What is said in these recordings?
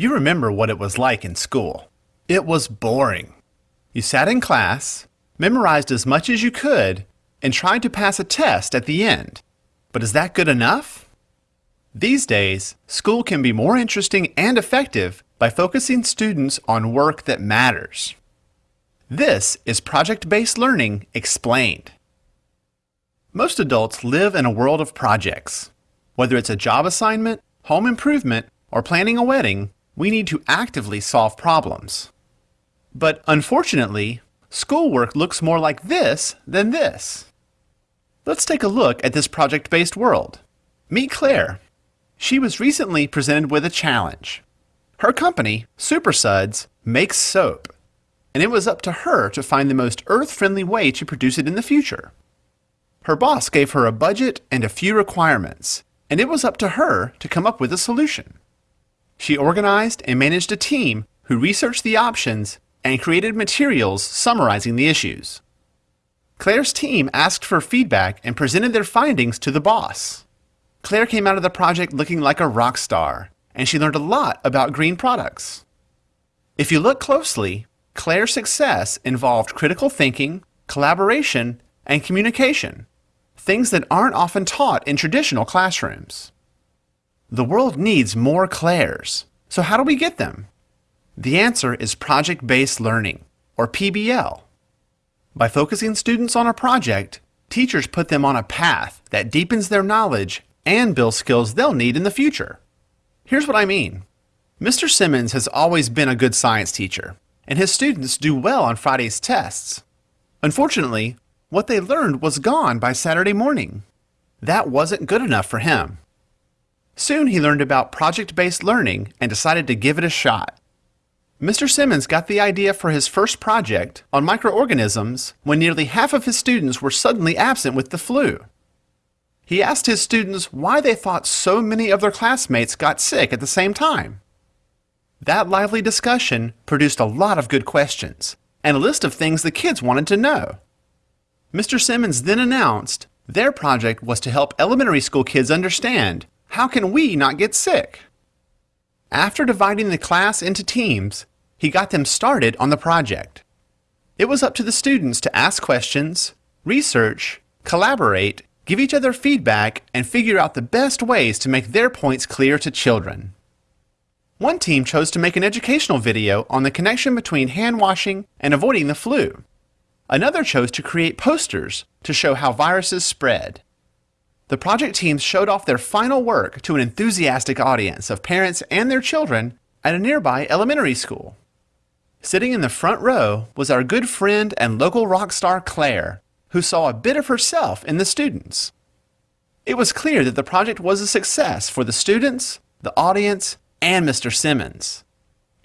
You remember what it was like in school. It was boring. You sat in class, memorized as much as you could, and tried to pass a test at the end. But is that good enough? These days, school can be more interesting and effective by focusing students on work that matters. This is project-based learning explained. Most adults live in a world of projects. Whether it's a job assignment, home improvement, or planning a wedding, we need to actively solve problems. But unfortunately, schoolwork looks more like this than this. Let's take a look at this project-based world. Meet Claire. She was recently presented with a challenge. Her company, SuperSuds, makes soap, and it was up to her to find the most earth-friendly way to produce it in the future. Her boss gave her a budget and a few requirements, and it was up to her to come up with a solution. She organized and managed a team who researched the options and created materials summarizing the issues. Claire's team asked for feedback and presented their findings to the boss. Claire came out of the project looking like a rock star, and she learned a lot about green products. If you look closely, Claire's success involved critical thinking, collaboration, and communication, things that aren't often taught in traditional classrooms. The world needs more Claires, so how do we get them? The answer is project-based learning, or PBL. By focusing students on a project, teachers put them on a path that deepens their knowledge and builds skills they'll need in the future. Here's what I mean. Mr. Simmons has always been a good science teacher, and his students do well on Friday's tests. Unfortunately, what they learned was gone by Saturday morning. That wasn't good enough for him. Soon he learned about project-based learning and decided to give it a shot. Mr. Simmons got the idea for his first project on microorganisms when nearly half of his students were suddenly absent with the flu. He asked his students why they thought so many of their classmates got sick at the same time. That lively discussion produced a lot of good questions and a list of things the kids wanted to know. Mr. Simmons then announced their project was to help elementary school kids understand how can we not get sick? After dividing the class into teams, he got them started on the project. It was up to the students to ask questions, research, collaborate, give each other feedback, and figure out the best ways to make their points clear to children. One team chose to make an educational video on the connection between hand washing and avoiding the flu. Another chose to create posters to show how viruses spread. The project teams showed off their final work to an enthusiastic audience of parents and their children at a nearby elementary school. Sitting in the front row was our good friend and local rock star Claire, who saw a bit of herself in the students. It was clear that the project was a success for the students, the audience, and Mr. Simmons.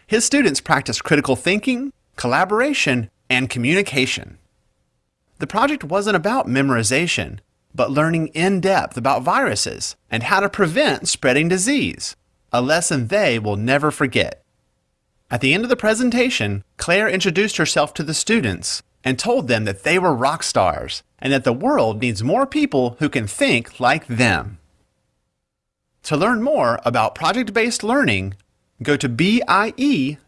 His students practiced critical thinking, collaboration, and communication. The project wasn't about memorization, but learning in depth about viruses and how to prevent spreading disease, a lesson they will never forget. At the end of the presentation, Claire introduced herself to the students and told them that they were rock stars and that the world needs more people who can think like them. To learn more about project-based learning, go to BIE.org.